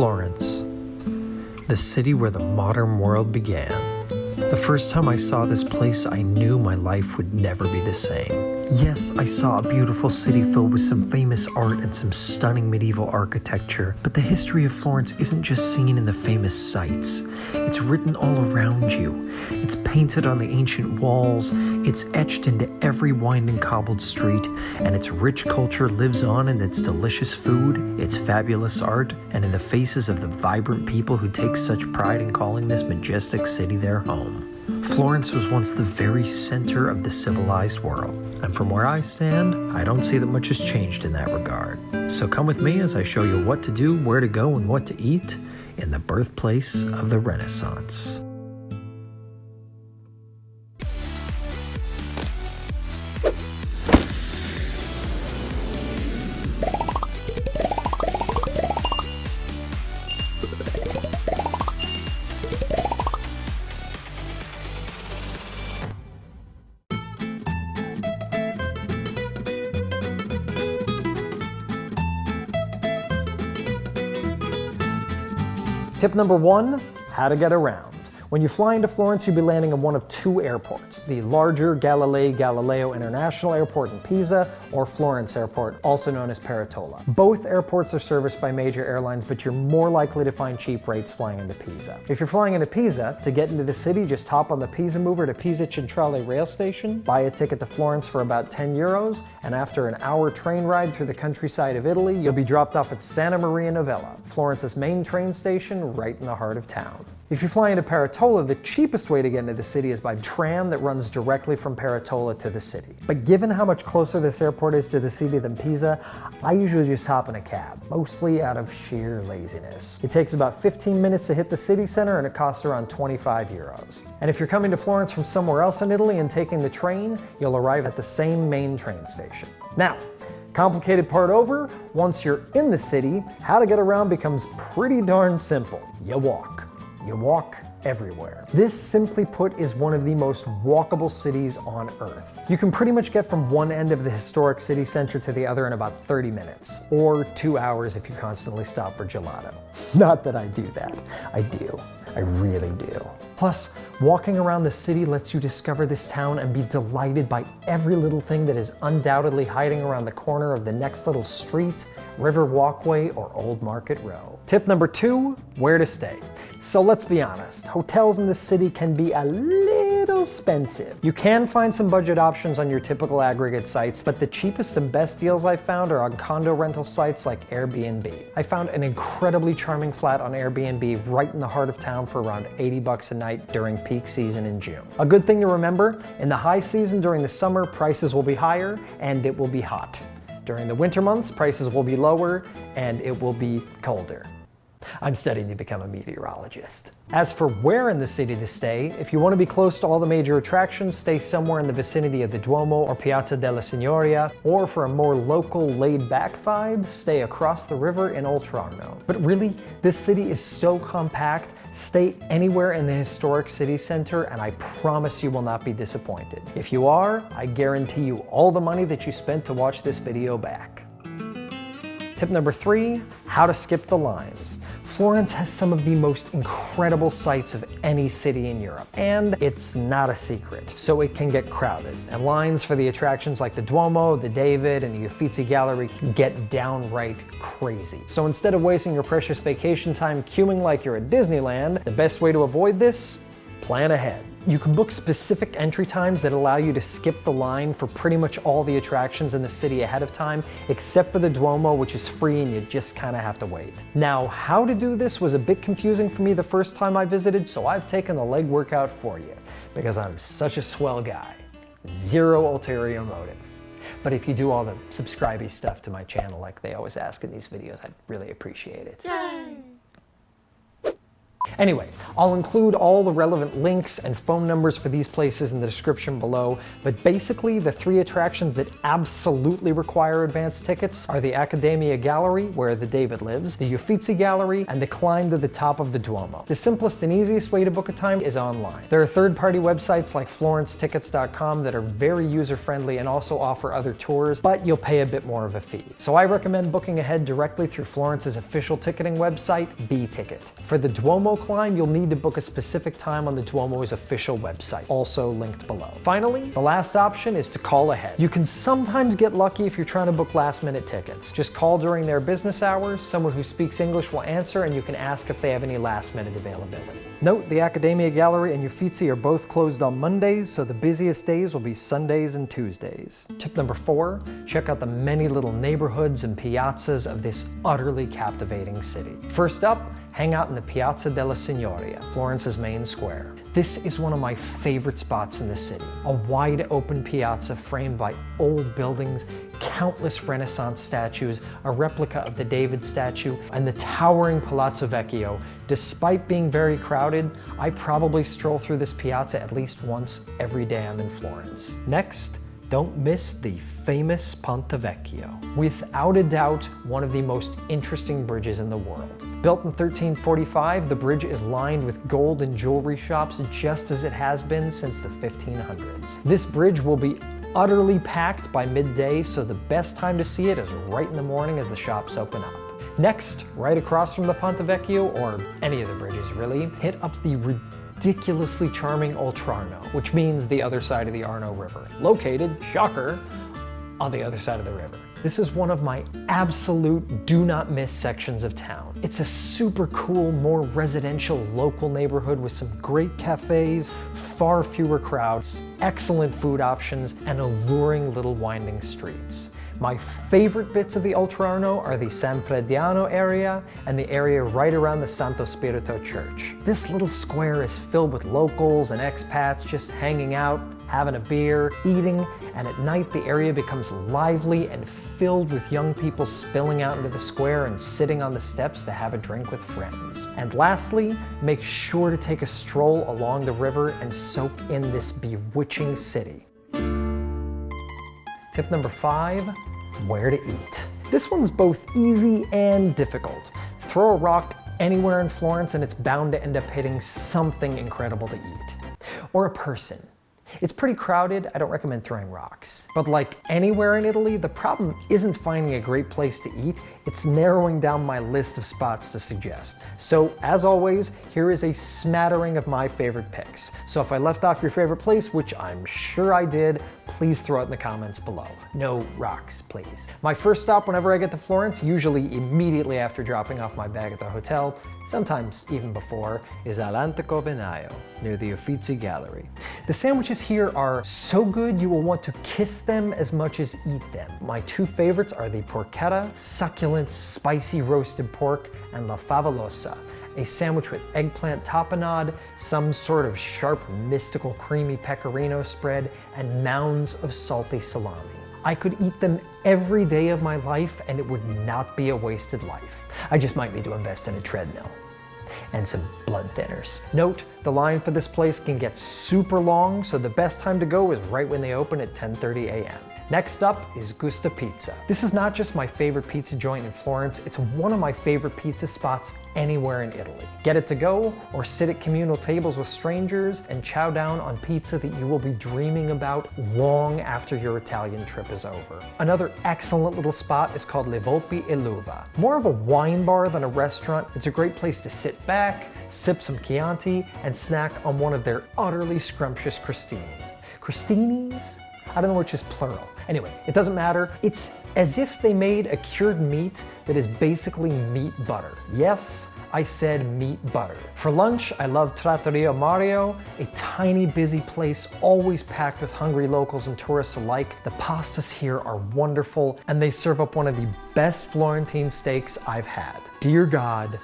Florence, the city where the modern world began. The first time I saw this place, I knew my life would never be the same. Yes, I saw a beautiful city filled with some famous art and some stunning medieval architecture, but the history of Florence isn't just seen in the famous sites. It's written all around you. It's painted on the ancient walls, it's etched into every winding cobbled street, and its rich culture lives on in its delicious food, its fabulous art, and in the faces of the vibrant people who take such pride in calling this majestic city their home. Florence was once the very center of the civilized world, and from where I stand, I don't see that much has changed in that regard. So come with me as I show you what to do, where to go, and what to eat in the birthplace of the Renaissance. Number one, how to get around. When you fly into Florence, you'll be landing at one of two airports, the larger Galilei Galileo International Airport in Pisa or Florence Airport, also known as Peretola. Both airports are serviced by major airlines, but you're more likely to find cheap rates flying into Pisa. If you're flying into Pisa, to get into the city, just hop on the Pisa Mover to Pisa Centrale rail station, buy a ticket to Florence for about 10 euros, and after an hour train ride through the countryside of Italy, you'll be dropped off at Santa Maria Novella, Florence's main train station right in the heart of town. If you fly into Peretola, the cheapest way to get into the city is by tram that runs directly from Peretola to the city. But given how much closer this airport is to the city than Pisa, I usually just hop in a cab, mostly out of sheer laziness. It takes about 15 minutes to hit the city center and it costs around 25 euros. And if you're coming to Florence from somewhere else in Italy and taking the train, you'll arrive at the same main train station. Now, Complicated part over, once you're in the city, how to get around becomes pretty darn simple. You walk. You walk everywhere. This, simply put, is one of the most walkable cities on earth. You can pretty much get from one end of the historic city center to the other in about 30 minutes, or two hours if you constantly stop for gelato. Not that I do that. I do. I really do. Plus, walking around the city lets you discover this town and be delighted by every little thing that is undoubtedly hiding around the corner of the next little street, river walkway, or old market row. Tip number two, where to stay. So let's be honest, hotels in this city can be a little expensive. You can find some budget options on your typical aggregate sites, but the cheapest and best deals I've found are on condo rental sites like Airbnb. I found an incredibly charming flat on Airbnb right in the heart of town for around 80 bucks a night during peak season in June. A good thing to remember, in the high season during the summer, prices will be higher and it will be hot. During the winter months, prices will be lower and it will be colder. I'm studying to become a meteorologist. As for where in the city to stay, if you want to be close to all the major attractions, stay somewhere in the vicinity of the Duomo or Piazza della Signoria, or for a more local, laid-back vibe, stay across the river in Oltrarno. But really, this city is so compact, stay anywhere in the historic city center and I promise you will not be disappointed. If you are, I guarantee you all the money that you spent to watch this video back. Tip number three, how to skip the lines. Florence has some of the most incredible sights of any city in Europe, and it's not a secret, so it can get crowded. And lines for the attractions like the Duomo, the David, and the Uffizi Gallery can get downright crazy. So instead of wasting your precious vacation time queuing like you're at Disneyland, the best way to avoid this? Plan ahead. You can book specific entry times that allow you to skip the line for pretty much all the attractions in the city ahead of time, except for the Duomo, which is free and you just kind of have to wait. Now, how to do this was a bit confusing for me the first time I visited, so I've taken the leg workout for you, because I'm such a swell guy. Zero ulterior motive. But if you do all the subscribey stuff to my channel like they always ask in these videos, I'd really appreciate it. Yay! Anyway, I'll include all the relevant links and phone numbers for these places in the description below, but basically the three attractions that absolutely require advance tickets are the Accademia Gallery, where the David lives, the Uffizi Gallery, and the climb to the top of the Duomo. The simplest and easiest way to book a time is online. There are third-party websites like florencetickets.com that are very user-friendly and also offer other tours, but you'll pay a bit more of a fee. So I recommend booking ahead directly through Florence's official ticketing website, B-Ticket. For the Duomo Oh climb, you'll need to book a specific time on the Duomo's official website, also linked below. Finally, the last option is to call ahead. You can sometimes get lucky if you're trying to book last minute tickets. Just call during their business hours, someone who speaks English will answer and you can ask if they have any last minute availability. Note the Accademia Gallery and Uffizi are both closed on Mondays, so the busiest days will be Sundays and Tuesdays. Tip number four, check out the many little neighborhoods and piazzas of this utterly captivating city. First up, hang out in the Piazza della Signoria, Florence's main square. This is one of my favorite spots in the city. A wide open piazza framed by old buildings, countless Renaissance statues, a replica of the David statue, and the towering Palazzo Vecchio. Despite being very crowded, I probably stroll through this piazza at least once every day I'm in Florence. Next, don't miss the famous Ponte Vecchio. Without a doubt, one of the most interesting bridges in the world. Built in 1345, the bridge is lined with gold and jewelry shops just as it has been since the 1500s. This bridge will be utterly packed by midday, so the best time to see it is right in the morning as the shops open up. Next, right across from the Ponte Vecchio, or any of the bridges really, hit up the ridiculously charming Oltrarno, which means the other side of the Arno River, located, shocker, on the other side of the river. This is one of my absolute do not miss sections of town. It's a super cool, more residential local neighborhood with some great cafes, far fewer crowds, excellent food options, and alluring little winding streets. My favorite bits of the Oltrarno are the San Frediano area and the area right around the Santo Spirito Church. This little square is filled with locals and expats just hanging out, having a beer, eating, and at night the area becomes lively and filled with young people spilling out into the square and sitting on the steps to have a drink with friends. And lastly, make sure to take a stroll along the river and soak in this bewitching city. Tip number five, where to eat. This one's both easy and difficult. Throw a rock anywhere in Florence and it's bound to end up hitting something incredible to eat. Or a person. It's pretty crowded, I don't recommend throwing rocks. But like anywhere in Italy, the problem isn't finding a great place to eat, it's narrowing down my list of spots to suggest. So as always, here is a smattering of my favorite picks. So if I left off your favorite place, which I'm sure I did, please throw it in the comments below. No rocks, please. My first stop whenever I get to Florence, usually immediately after dropping off my bag at the hotel, sometimes even before, is All'Antico Vinaio, near the Uffizi Gallery. The sandwiches here are so good you will want to kiss them as much as eat them. My two favorites are the porchetta, succulent, spicy roasted pork, and la favolosa, a sandwich with eggplant tapenade, some sort of sharp, mystical, creamy pecorino spread, and mounds of salty salami. I could eat them every day of my life and it would not be a wasted life. I just might need to invest in a treadmill and some blood thinners. Note, the line for this place can get super long, so the best time to go is right when they open at 10.30 a.m. Next up is Gusta Pizza. This is not just my favorite pizza joint in Florence, it's one of my favorite pizza spots anywhere in Italy. Get it to go or sit at communal tables with strangers and chow down on pizza that you will be dreaming about long after your Italian trip is over. Another excellent little spot is called Le Volpi e l'Uva. More of a wine bar than a restaurant, it's a great place to sit back, sip some Chianti, and snack on one of their utterly scrumptious crostini. Crostinis? I don't know which is plural. Anyway, it doesn't matter. It's as if they made a cured meat that is basically meat butter. Yes, I said meat butter. For lunch, I love Trattoria Mario, a tiny busy place always packed with hungry locals and tourists alike. The pastas here are wonderful and they serve up one of the best Florentine steaks I've had. Dear God,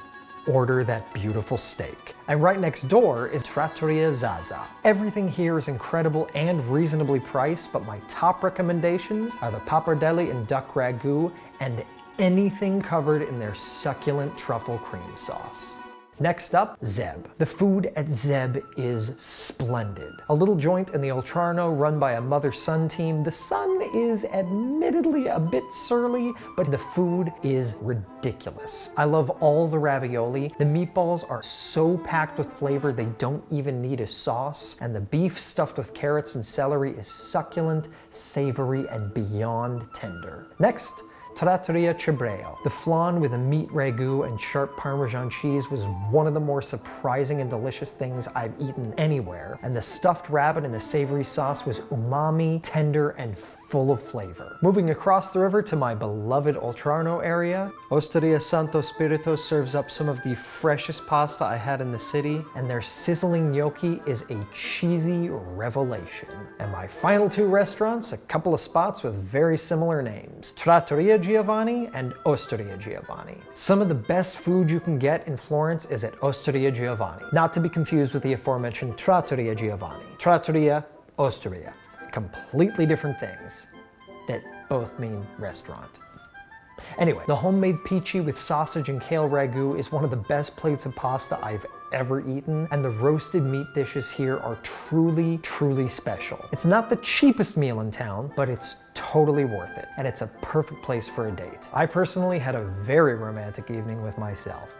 order that beautiful steak. And right next door is Trattoria Zaza. Everything here is incredible and reasonably priced, but my top recommendations are the pappardelle and duck ragu and anything covered in their succulent truffle cream sauce. Next up, Zeb. The food at Zeb is splendid. A little joint in the Oltrarno run by a mother-son team. The son is admittedly a bit surly, but the food is ridiculous. I love all the ravioli. The meatballs are so packed with flavor they don't even need a sauce. And the beef stuffed with carrots and celery is succulent, savory, and beyond tender. Next, Trattoria Cibreo. The flan with a meat ragu and sharp Parmesan cheese was one of the more surprising and delicious things I've eaten anywhere, and the stuffed rabbit in the savory sauce was umami, tender, and full of flavor. Moving across the river to my beloved Oltrarno area, Osteria Santo Spirito serves up some of the freshest pasta I had in the city, and their sizzling gnocchi is a cheesy revelation. And my final two restaurants, a couple of spots with very similar names, Trattoria Giovanni and Osteria Giovanni. Some of the best food you can get in Florence is at Osteria Giovanni, not to be confused with the aforementioned Trattoria Giovanni. Trattoria, Osteria completely different things that both mean restaurant. Anyway, the homemade pici with sausage and kale ragu is one of the best plates of pasta I've ever eaten, and the roasted meat dishes here are truly, truly special. It's not the cheapest meal in town, but it's totally worth it, and it's a perfect place for a date. I personally had a very romantic evening with myself.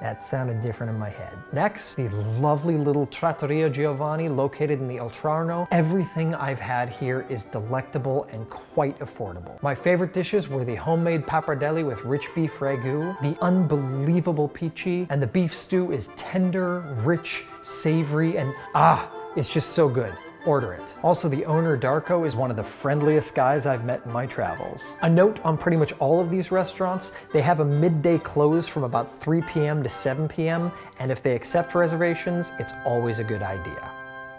That sounded different in my head. Next, the lovely little Trattoria Giovanni located in the Oltrarno. Everything I've had here is delectable and quite affordable. My favorite dishes were the homemade pappardelle with rich beef ragu, the unbelievable pici, and the beef stew is tender, rich, savory, and ah, it's just so good order it. Also, the owner, Darko, is one of the friendliest guys I've met in my travels. A note on pretty much all of these restaurants, they have a midday close from about 3 p.m. to 7 p.m., and if they accept reservations, it's always a good idea.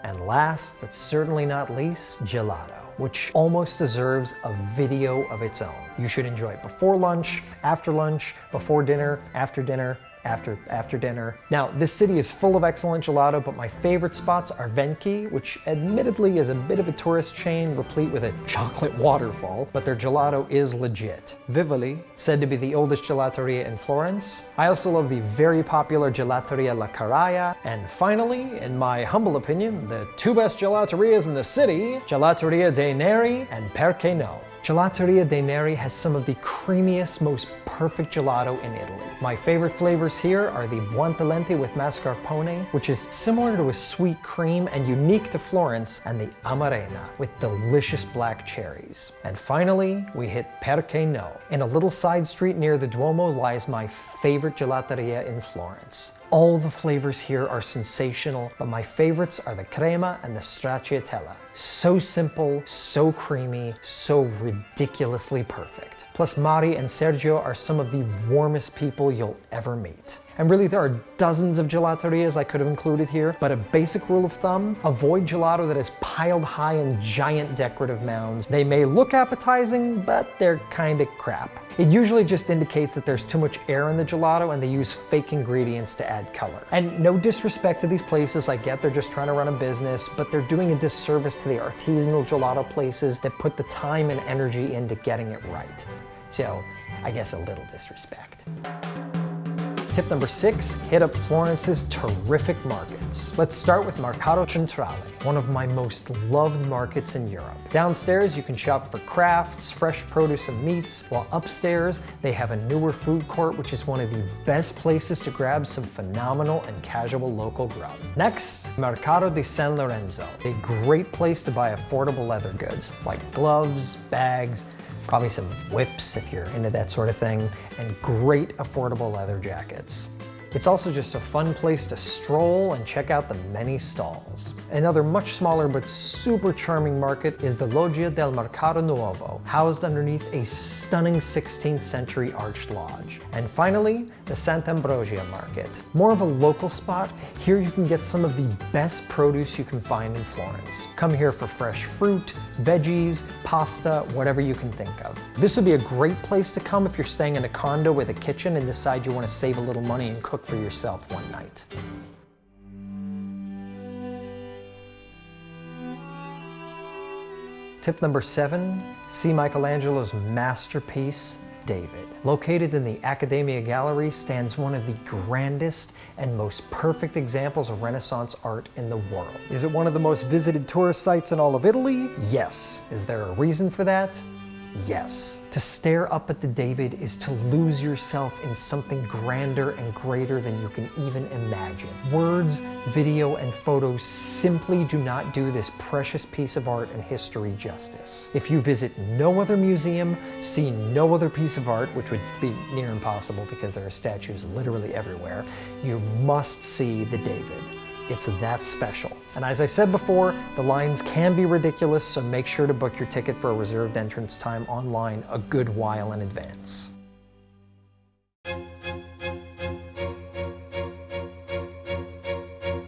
And last, but certainly not least, gelato which almost deserves a video of its own. You should enjoy it before lunch, after lunch, before dinner, after dinner, after, after dinner. Now, this city is full of excellent gelato, but my favorite spots are Venchi, which admittedly is a bit of a tourist chain replete with a chocolate waterfall, but their gelato is legit. Vivoli, said to be the oldest gelateria in Florence. I also love the very popular Gelateria La Carraia. And finally, in my humble opinion, the two best gelaterias in the city, Gelateria dei Neri and Perché No. Gelateria dei Neri has some of the creamiest, most perfect gelato in Italy. My favorite flavors here are the Buontalenti with mascarpone, which is similar to a sweet cream and unique to Florence, and the Amarena with delicious black cherries. And finally, we hit Perché No. In a little side street near the Duomo lies my favorite gelateria in Florence. All the flavors here are sensational, but my favorites are the crema and the stracciatella. So simple, so creamy, so ridiculously perfect. Plus Mari and Sergio are some of the warmest people you'll ever meet. And really there are dozens of gelaterias I could have included here, but a basic rule of thumb, avoid gelato that is piled high in giant decorative mounds. They may look appetizing, but they're kinda crap. It usually just indicates that there's too much air in the gelato and they use fake ingredients to add color. And no disrespect to these places, I get they're just trying to run a business, but they're doing a disservice to the artisanal gelato places that put the time and energy into getting it right. So, I guess a little disrespect. Tip number six, hit up Florence's terrific markets. Let's start with Mercato Centrale, one of my most loved markets in Europe. Downstairs, you can shop for crafts, fresh produce and meats, while upstairs, they have a newer food court, which is one of the best places to grab some phenomenal and casual local grub. Next, Mercato di San Lorenzo, a great place to buy affordable leather goods, like gloves, bags, probably some whips if you're into that sort of thing, and great affordable leather jackets. It's also just a fun place to stroll and check out the many stalls. Another much smaller but super charming market is the Loggia del Mercato Nuovo, housed underneath a stunning 16th century arched lodge. And finally, the Sant'Ambrosia Market. More of a local spot, here you can get some of the best produce you can find in Florence. Come here for fresh fruit, veggies, pasta, whatever you can think of. This would be a great place to come if you're staying in a condo with a kitchen and decide you want to save a little money and cook cook for yourself one night. Tip number seven, see Michelangelo's masterpiece, David. Located in the Accademia Gallery stands one of the grandest and most perfect examples of Renaissance art in the world. Is it one of the most visited tourist sites in all of Italy? Yes. Is there a reason for that? Yes. To stare up at the David is to lose yourself in something grander and greater than you can even imagine. Words, video, and photos simply do not do this precious piece of art and history justice. If you visit no other museum, see no other piece of art, which would be near impossible because there are statues literally everywhere, you must see the David. It's that special. And as I said before, the lines can be ridiculous, so make sure to book your ticket for a reserved entrance time online a good while in advance.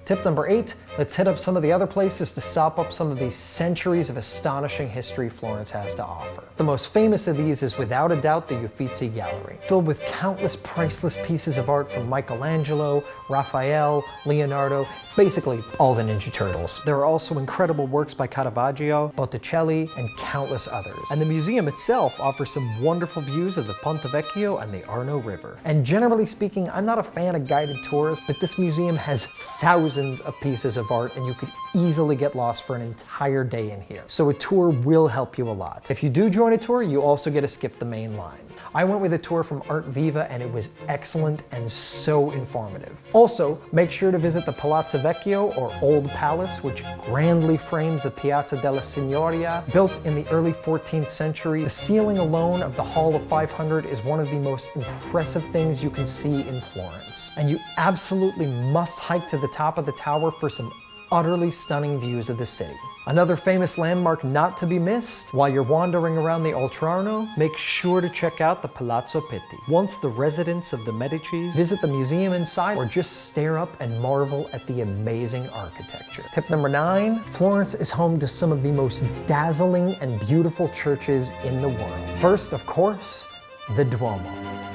Tip number eight, let's hit up some of the other places to sop up some of these centuries of astonishing history Florence has to offer. The most famous of these is without a doubt the Uffizi Gallery, filled with countless priceless pieces of art from Michelangelo, Raphael, Leonardo, basically all the Ninja Turtles. There are also incredible works by Caravaggio, Botticelli, and countless others. And the museum itself offers some wonderful views of the Ponte Vecchio and the Arno River. And generally speaking, I'm not a fan of guided tours, but this museum has thousands of pieces of art and you could easily get lost for an entire day in here. So a tour will help you a lot. If you do join a tour, you also get to skip the main line. I went with a tour from Art Viva and it was excellent and so informative. Also, make sure to visit the Palazzo Vecchio or Old Palace, which grandly frames the Piazza della Signoria. Built in the early 14th century, the ceiling alone of the Hall of 500 is one of the most impressive things you can see in Florence. And you absolutely must hike to the top of the tower for some utterly stunning views of the city. Another famous landmark not to be missed, while you're wandering around the Oltrarno, make sure to check out the Palazzo Pitti. Once the residence of the Medicis, visit the museum inside or just stare up and marvel at the amazing architecture. Tip number nine, Florence is home to some of the most dazzling and beautiful churches in the world. First, of course, the Duomo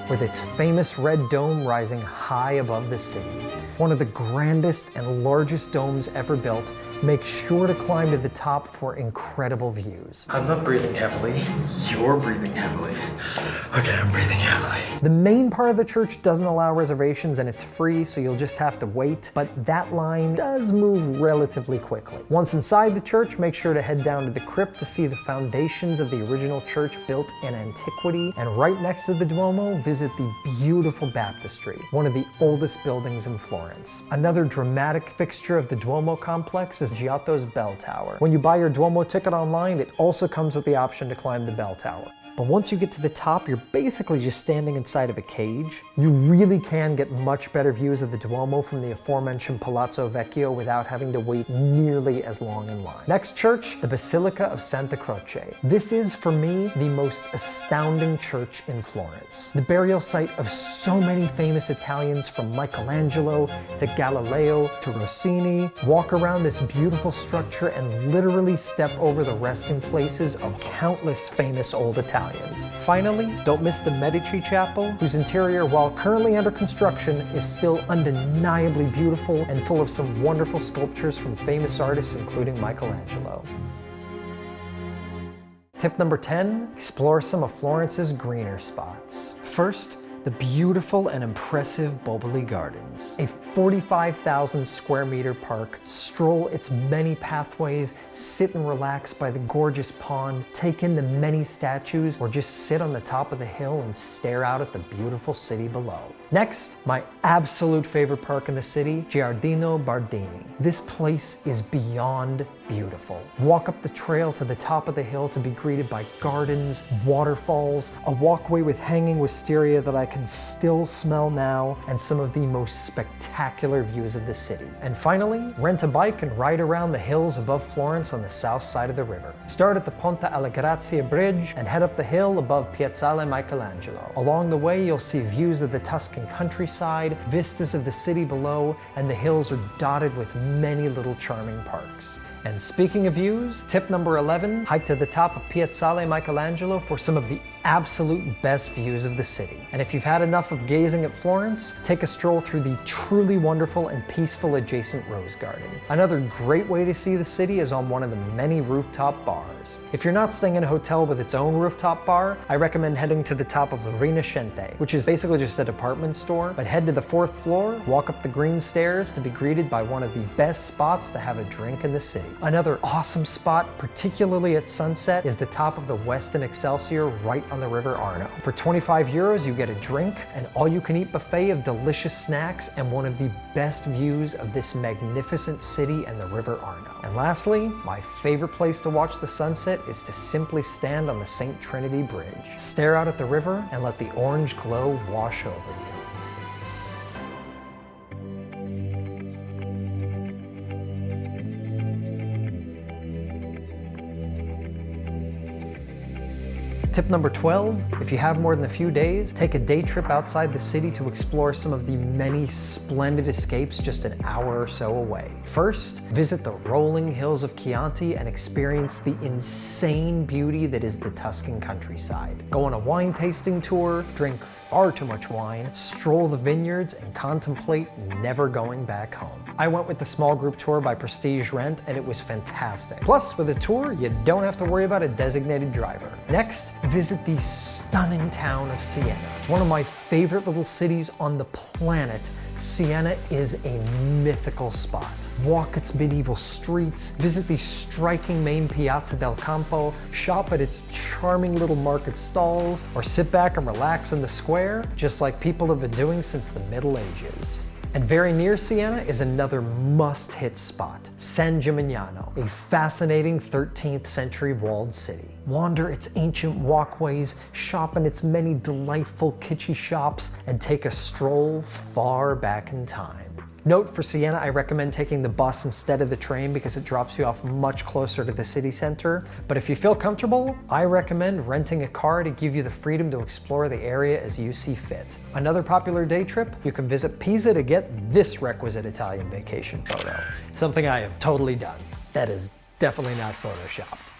with its famous red dome rising high above the city. One of the grandest and largest domes ever built make sure to climb to the top for incredible views. I'm not breathing heavily. You're breathing heavily. Okay, I'm breathing heavily. The main part of the church doesn't allow reservations and it's free, so you'll just have to wait, but that line does move relatively quickly. Once inside the church, make sure to head down to the crypt to see the foundations of the original church built in antiquity, and right next to the Duomo, visit the beautiful baptistry, one of the oldest buildings in Florence. Another dramatic fixture of the Duomo complex is Giotto's bell tower. When you buy your Duomo ticket online, it also comes with the option to climb the bell tower. But once you get to the top, you're basically just standing inside of a cage. You really can get much better views of the Duomo from the aforementioned Palazzo Vecchio without having to wait nearly as long in line. Next church, the Basilica of Santa Croce. This is, for me, the most astounding church in Florence. The burial site of so many famous Italians from Michelangelo to Galileo to Rossini. Walk around this beautiful structure and literally step over the resting places of countless famous old Italians Italians. Finally, don't miss the Medici Chapel, whose interior, while currently under construction, is still undeniably beautiful and full of some wonderful sculptures from famous artists including Michelangelo. Tip number 10, explore some of Florence's greener spots. First, the beautiful and impressive Boboli Gardens. A 45,000 square meter park, stroll its many pathways, sit and relax by the gorgeous pond, take in the many statues, or just sit on the top of the hill and stare out at the beautiful city below. Next, my absolute favorite park in the city, Giardino Bardini. This place is beyond beautiful. Walk up the trail to the top of the hill to be greeted by gardens, waterfalls, a walkway with hanging wisteria that I can still smell now, and some of the most spectacular views of the city. And finally, rent a bike and ride around the hills above Florence on the south side of the river. Start at the Ponte alla Grazia bridge and head up the hill above Piazzale Michelangelo. Along the way, you'll see views of the Tuscan countryside, vistas of the city below, and the hills are dotted with many little charming parks. And speaking of views, tip number 11, hike to the top of Piazzale Michelangelo for some of the absolute best views of the city. And if you've had enough of gazing at Florence, take a stroll through the truly wonderful and peaceful adjacent Rose Garden. Another great way to see the city is on one of the many rooftop bars. If you're not staying in a hotel with its own rooftop bar, I recommend heading to the top of the Rinascente, which is basically just a department store, but head to the fourth floor, walk up the green stairs to be greeted by one of the best spots to have a drink in the city. Another awesome spot, particularly at sunset, is the top of the Westin Excelsior right on the River Arno. For 25 euros, you get a drink, an all-you-can-eat buffet of delicious snacks, and one of the best views of this magnificent city and the River Arno. And lastly, my favorite place to watch the sunset is to simply stand on the St. Trinity Bridge, stare out at the river, and let the orange glow wash over you. Tip number 12, if you have more than a few days, take a day trip outside the city to explore some of the many splendid escapes just an hour or so away. First, visit the rolling hills of Chianti and experience the insane beauty that is the Tuscan countryside. Go on a wine tasting tour, drink far too much wine, stroll the vineyards, and contemplate never going back home. I went with the small group tour by Prestige Rent and it was fantastic. Plus, with a tour, you don't have to worry about a designated driver. Next, visit the stunning town of Siena. One of my favorite little cities on the planet, Siena is a mythical spot. Walk its medieval streets, visit the striking main Piazza del Campo, shop at its charming little market stalls, or sit back and relax in the square, just like people have been doing since the Middle Ages. And very near Siena is another must-hit spot, San Gimignano, a fascinating 13th century walled city. Wander its ancient walkways, shop in its many delightful kitschy shops, and take a stroll far back in time. Note for Siena, I recommend taking the bus instead of the train because it drops you off much closer to the city center. But if you feel comfortable, I recommend renting a car to give you the freedom to explore the area as you see fit. Another popular day trip, you can visit Pisa to get this requisite Italian vacation photo. Something I have totally done. That is definitely not photoshopped.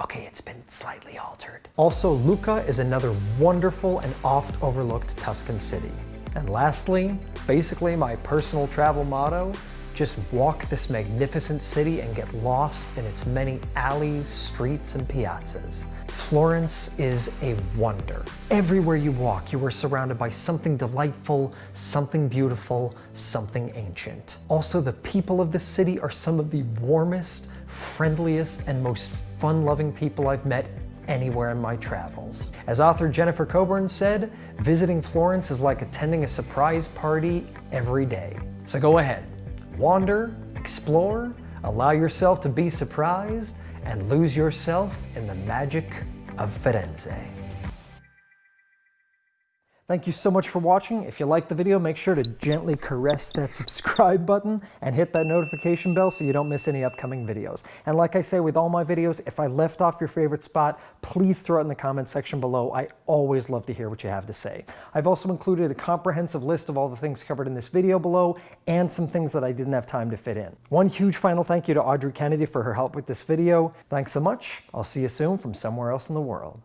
Okay, it's been slightly altered. Also, Lucca is another wonderful and oft overlooked Tuscan city. And lastly, basically my personal travel motto, just walk this magnificent city and get lost in its many alleys, streets, and piazzas. Florence is a wonder. Everywhere you walk, you are surrounded by something delightful, something beautiful, something ancient. Also, the people of the city are some of the warmest, friendliest, and most fun-loving people I've met anywhere in my travels. As author Jennifer Coburn said, visiting Florence is like attending a surprise party every day. So go ahead, wander, explore, allow yourself to be surprised, and lose yourself in the magic of Firenze. Thank you so much for watching. If you liked the video, make sure to gently caress that subscribe button and hit that notification bell so you don't miss any upcoming videos. And like I say with all my videos, if I left off your favorite spot, please throw it in the comment section below. I always love to hear what you have to say. I've also included a comprehensive list of all the things covered in this video below and some things that I didn't have time to fit in. One huge final thank you to Audrey Kennedy for her help with this video. Thanks so much. I'll see you soon from somewhere else in the world.